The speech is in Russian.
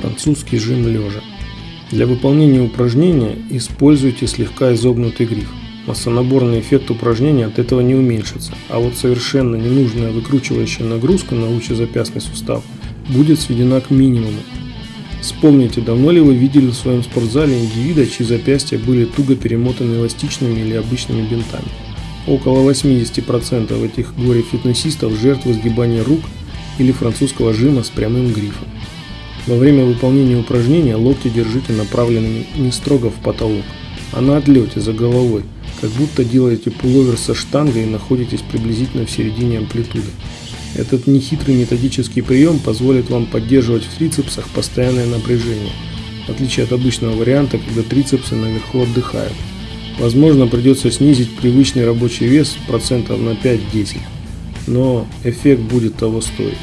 французский жим лежа. Для выполнения упражнения используйте слегка изогнутый гриф. Массонаборный эффект упражнения от этого не уменьшится, а вот совершенно ненужная выкручивающая нагрузка на лучезапястный сустав будет сведена к минимуму. Вспомните, давно ли вы видели в своем спортзале индивида, чьи запястья были туго перемотаны эластичными или обычными бинтами. Около 80% этих горе-фитнесистов жертвы сгибания рук или французского жима с прямым грифом. Во время выполнения упражнения локти держите направленными не строго в потолок, а на отлете за головой, как будто делаете пуловер со штангой и находитесь приблизительно в середине амплитуды. Этот нехитрый методический прием позволит вам поддерживать в трицепсах постоянное напряжение, в отличие от обычного варианта, когда трицепсы наверху отдыхают. Возможно, придется снизить привычный рабочий вес процентов на 5-10, но эффект будет того стоить.